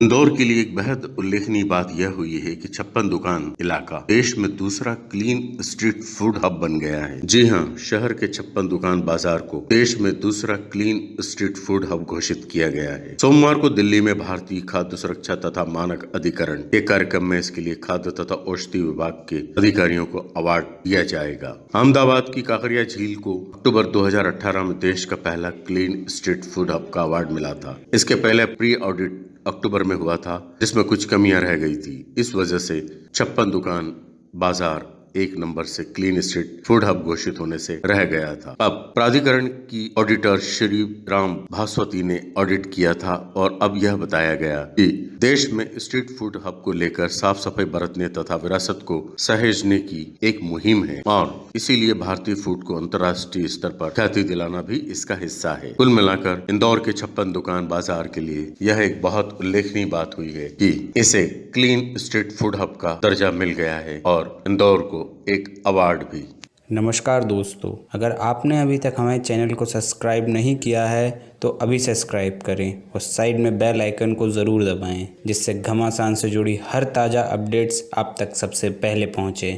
इंदौर के लिए एक बेहद उल्लेखनीय बात यह हुई है कि छप्पन दुकान इलाका देश में दूसरा क्लीन स्ट्रीट फ़ूड हब बन गया है। जी हाँ, शहर के छप्पन दुकान बाज़ार को देश में दूसरा क्लीन स्ट्रीट फ़ूड हब घोषित किया गया है। सोमवार को दिल्ली में भारतीय खाद्य सुरक्षा तथा मानक अधिकरण के कार्यक्रम में इसके लिए खाद्य तथा औषधि विभाग के अधिकारियों को अवार्ड दिया जाएगा। अहमदाबाद की काकरिया झील को अक्टूबर 2018 में देश का पहला क्लीन स्ट्रीट फ़ूड हब का अवार्ड मिला था। इसके पहले प्री ऑडिट अक्टूबर में हुआ था, जिसमें कुछ कमियाँ रह गई थी। इस वजह से छप्पन दुकान, बाज़ार एक नंबर से क्लीन स्ट्रीट फ़ूड हब घोषित होने से रह गया था। अब प्राधिकरण की ऑडिटर श्री राम भास्वती ने ऑडिट किया था और अब यह बताया गया कि देश में स्ट्रीट फ़ूड हब को लेकर साफ़ सफ़ाई बरतने तथा विरासत को सहेजने की एक मुहिम है और इसीलिए भारतीय फ़ूड को अंतर्राष्ट्रीय स्तर पर ख्याति दिलाना भी इसका हिस्सा है। कुल मिलाकर इंदौर के छप्पन दुकान बाज़ार के लिए यह एक बहुत उल्लेखनीय बात हुई है कि इसे क्लीन स्ट्रीट फ़ूड हब का दर्जा मिल गया है और इंदौर को एक अवार्ड भी। नमस्कार दोस्तों, अगर आपने अभी तक हमारे चैनल को सब्सक्राइब नहीं किया है तो अभी सब्सक्राइब करें और साइड में बेल आइकन को ज़रूर दबाएँ, जिससे घमासान से जुड़ी हर ताज़ा अपडेट्स आप तक सबसे पहले पहुँचें।